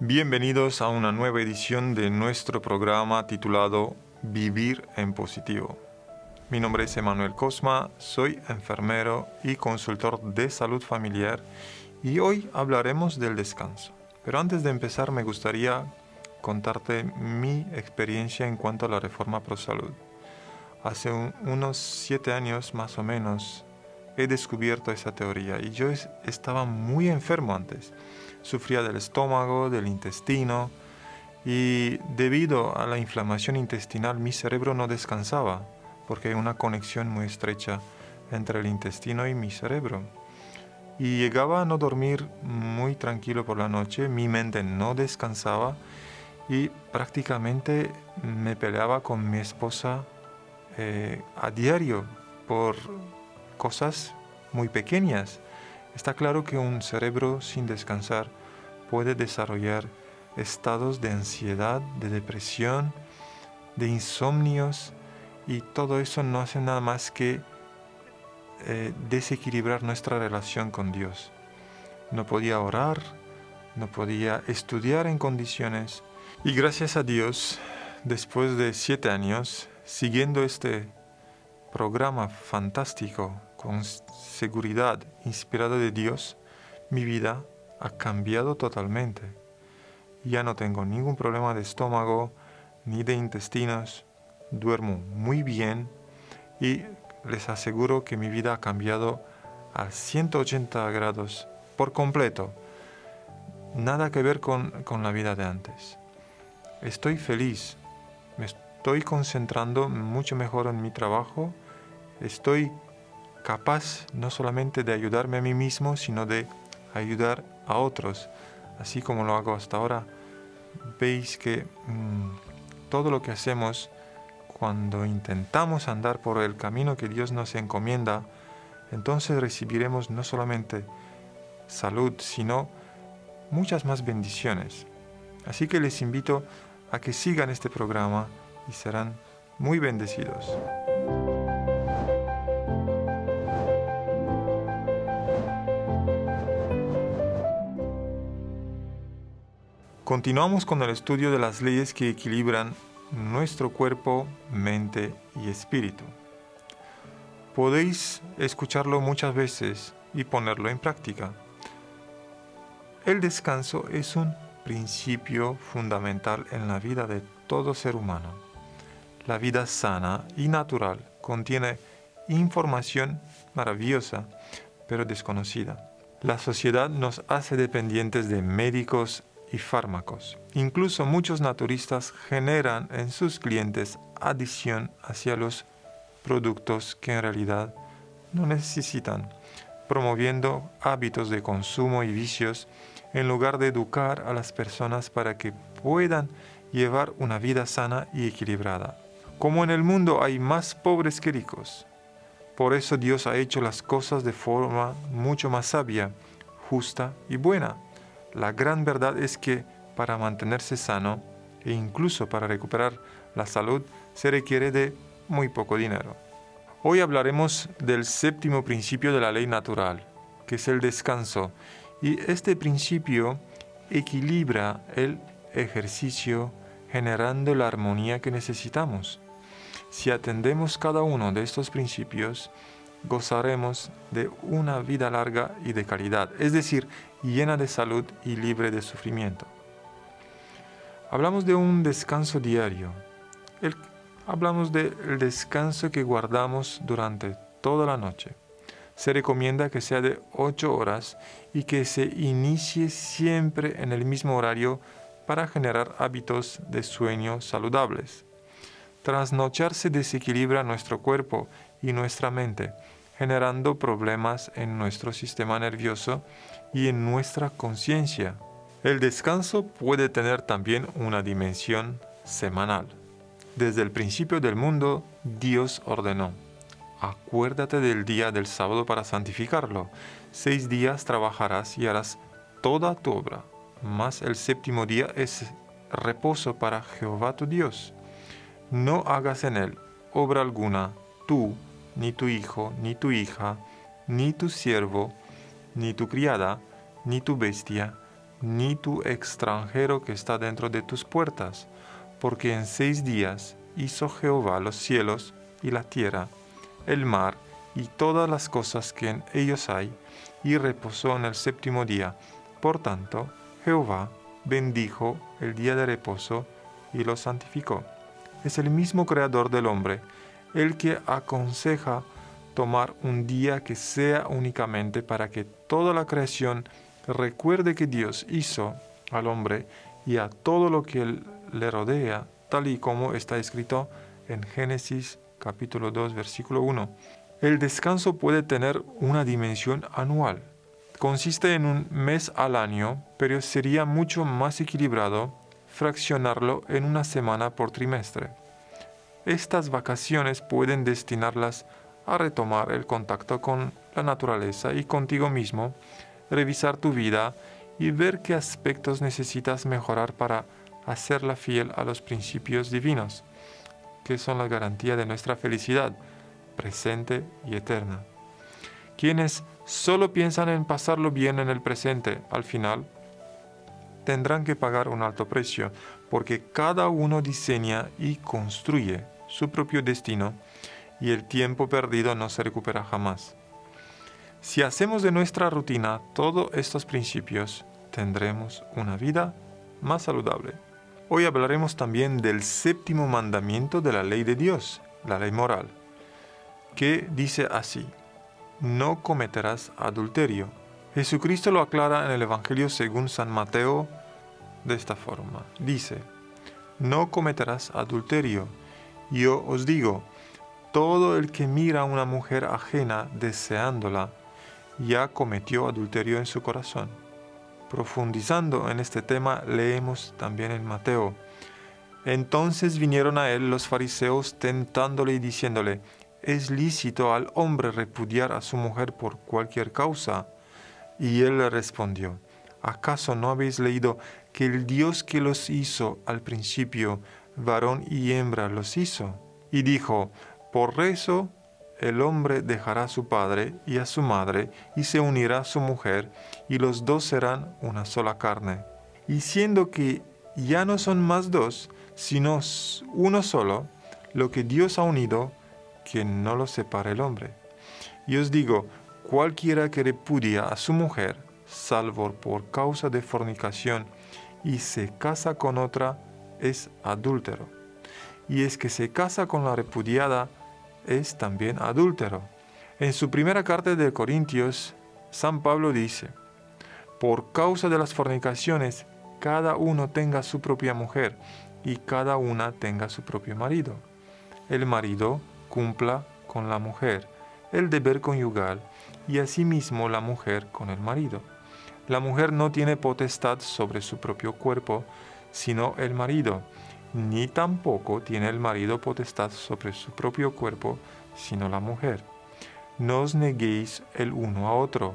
Bienvenidos a una nueva edición de nuestro programa titulado Vivir en Positivo. Mi nombre es Emanuel Cosma, soy enfermero y consultor de salud familiar y hoy hablaremos del descanso. Pero antes de empezar me gustaría contarte mi experiencia en cuanto a la reforma pro salud. Hace unos siete años más o menos he descubierto esa teoría y yo estaba muy enfermo antes. Sufría del estómago, del intestino y debido a la inflamación intestinal mi cerebro no descansaba porque hay una conexión muy estrecha entre el intestino y mi cerebro. Y llegaba a no dormir muy tranquilo por la noche, mi mente no descansaba y prácticamente me peleaba con mi esposa eh, a diario por cosas muy pequeñas. Está claro que un cerebro sin descansar puede desarrollar estados de ansiedad, de depresión, de insomnios y todo eso no hace nada más que eh, desequilibrar nuestra relación con Dios. No podía orar, no podía estudiar en condiciones y gracias a Dios, después de siete años, siguiendo este programa fantástico con seguridad inspirado de Dios, mi vida ha cambiado totalmente. Ya no tengo ningún problema de estómago ni de intestinos, duermo muy bien y les aseguro que mi vida ha cambiado a 180 grados por completo. Nada que ver con, con la vida de antes. Estoy feliz, me estoy concentrando mucho mejor en mi trabajo, estoy capaz no solamente de ayudarme a mí mismo, sino de ayudar a otros, así como lo hago hasta ahora. Veis que mm, todo lo que hacemos cuando intentamos andar por el camino que Dios nos encomienda, entonces recibiremos no solamente salud, sino muchas más bendiciones. Así que les invito a que sigan este programa y serán muy bendecidos. Continuamos con el estudio de las leyes que equilibran nuestro cuerpo, mente y espíritu. Podéis escucharlo muchas veces y ponerlo en práctica. El descanso es un principio fundamental en la vida de todo ser humano. La vida sana y natural contiene información maravillosa, pero desconocida. La sociedad nos hace dependientes de médicos y fármacos. Incluso muchos naturistas generan en sus clientes adicción hacia los productos que en realidad no necesitan, promoviendo hábitos de consumo y vicios en lugar de educar a las personas para que puedan llevar una vida sana y equilibrada. Como en el mundo hay más pobres que ricos, por eso Dios ha hecho las cosas de forma mucho más sabia, justa y buena la gran verdad es que para mantenerse sano e incluso para recuperar la salud se requiere de muy poco dinero. Hoy hablaremos del séptimo principio de la ley natural, que es el descanso, y este principio equilibra el ejercicio generando la armonía que necesitamos. Si atendemos cada uno de estos principios, gozaremos de una vida larga y de calidad, es decir, llena de salud y libre de sufrimiento. Hablamos de un descanso diario. hablamos del descanso que guardamos durante toda la noche. Se recomienda que sea de 8 horas y que se inicie siempre en el mismo horario para generar hábitos de sueño saludables. Trasnocharse desequilibra nuestro cuerpo y nuestra mente, generando problemas en nuestro sistema nervioso y en nuestra conciencia. El descanso puede tener también una dimensión semanal. Desde el principio del mundo, Dios ordenó, acuérdate del día del sábado para santificarlo. Seis días trabajarás y harás toda tu obra, mas el séptimo día es reposo para Jehová tu Dios. No hagas en él obra alguna, tú, ni tu hijo, ni tu hija, ni tu siervo, ni tu criada, ni tu bestia, ni tu extranjero que está dentro de tus puertas, porque en seis días hizo Jehová los cielos y la tierra, el mar y todas las cosas que en ellos hay, y reposó en el séptimo día. Por tanto, Jehová bendijo el día de reposo y lo santificó. Es el mismo creador del hombre, el que aconseja tomar un día que sea únicamente para que toda la creación recuerde que Dios hizo al hombre y a todo lo que le rodea, tal y como está escrito en Génesis capítulo 2 versículo 1. El descanso puede tener una dimensión anual. Consiste en un mes al año, pero sería mucho más equilibrado fraccionarlo en una semana por trimestre. Estas vacaciones pueden destinarlas a retomar el contacto con la naturaleza y contigo mismo, revisar tu vida y ver qué aspectos necesitas mejorar para hacerla fiel a los principios divinos, que son la garantía de nuestra felicidad presente y eterna. Quienes solo piensan en pasarlo bien en el presente, al final, tendrán que pagar un alto precio, porque cada uno diseña y construye su propio destino y el tiempo perdido no se recupera jamás. Si hacemos de nuestra rutina todos estos principios, tendremos una vida más saludable. Hoy hablaremos también del séptimo mandamiento de la ley de Dios, la ley moral que dice así, no cometerás adulterio. Jesucristo lo aclara en el Evangelio según San Mateo de esta forma. Dice, no cometerás adulterio. Yo os digo, todo el que mira a una mujer ajena deseándola, ya cometió adulterio en su corazón. Profundizando en este tema, leemos también en Mateo. Entonces vinieron a él los fariseos tentándole y diciéndole, ¿es lícito al hombre repudiar a su mujer por cualquier causa? Y él le respondió, ¿acaso no habéis leído que el Dios que los hizo al principio, varón y hembra los hizo? Y dijo, por eso el hombre dejará a su padre y a su madre y se unirá a su mujer, y los dos serán una sola carne. Y siendo que ya no son más dos, sino uno solo, lo que Dios ha unido, que no lo separe el hombre. Y os digo, cualquiera que repudia a su mujer, salvo por causa de fornicación, y se casa con otra, es adúltero. Y es que se casa con la repudiada, es también adúltero. En su primera carta de Corintios, San Pablo dice, por causa de las fornicaciones, cada uno tenga su propia mujer y cada una tenga su propio marido. El marido cumpla con la mujer el deber conyugal y asimismo la mujer con el marido. La mujer no tiene potestad sobre su propio cuerpo, sino el marido, ni tampoco tiene el marido potestad sobre su propio cuerpo, sino la mujer. No os neguéis el uno a otro,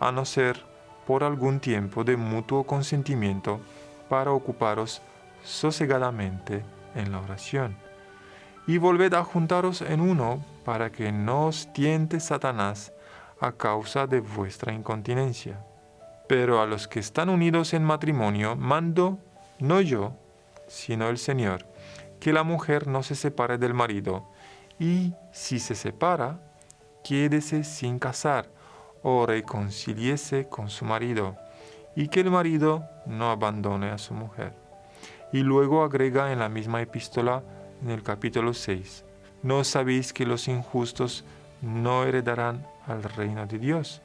a no ser por algún tiempo de mutuo consentimiento para ocuparos sosegadamente en la oración y volved a juntaros en uno para que no os tiente Satanás a causa de vuestra incontinencia. Pero a los que están unidos en matrimonio mando, no yo, sino el Señor, que la mujer no se separe del marido, y si se separa, quédese sin casar o reconciliese con su marido, y que el marido no abandone a su mujer. Y luego agrega en la misma epístola, en el capítulo 6. ¿No sabéis que los injustos no heredarán al reino de Dios?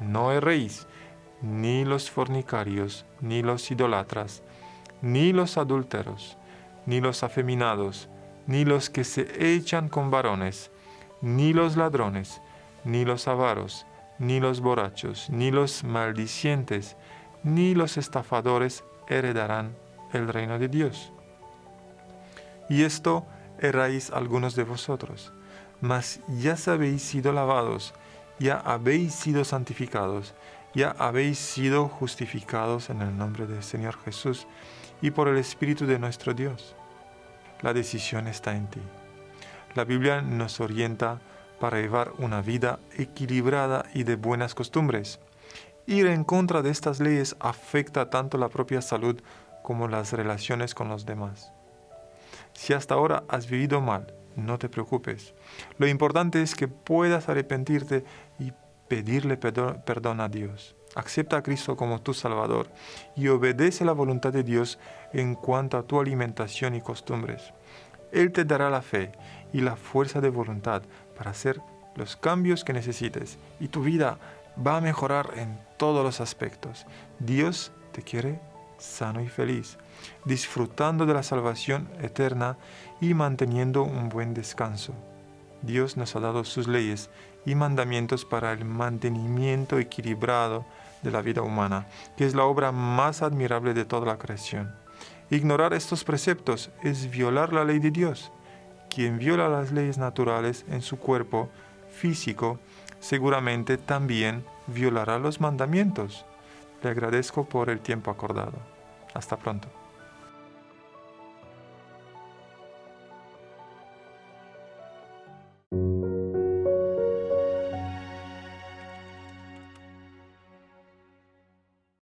No erréis, ni los fornicarios, ni los idolatras, ni los adúlteros, ni los afeminados, ni los que se echan con varones, ni los ladrones, ni los avaros, ni los borrachos, ni los maldicientes, ni los estafadores heredarán el reino de Dios y esto erráis algunos de vosotros. Mas ya habéis sido lavados, ya habéis sido santificados, ya habéis sido justificados en el nombre del Señor Jesús y por el Espíritu de nuestro Dios. La decisión está en ti. La Biblia nos orienta para llevar una vida equilibrada y de buenas costumbres. Ir en contra de estas leyes afecta tanto la propia salud como las relaciones con los demás. Si hasta ahora has vivido mal, no te preocupes. Lo importante es que puedas arrepentirte y pedirle perdón a Dios. Acepta a Cristo como tu Salvador y obedece la voluntad de Dios en cuanto a tu alimentación y costumbres. Él te dará la fe y la fuerza de voluntad para hacer los cambios que necesites y tu vida va a mejorar en todos los aspectos. Dios te quiere sano y feliz, disfrutando de la salvación eterna y manteniendo un buen descanso. Dios nos ha dado sus leyes y mandamientos para el mantenimiento equilibrado de la vida humana, que es la obra más admirable de toda la creación. Ignorar estos preceptos es violar la ley de Dios. Quien viola las leyes naturales en su cuerpo físico seguramente también violará los mandamientos. Le agradezco por el tiempo acordado. Hasta pronto.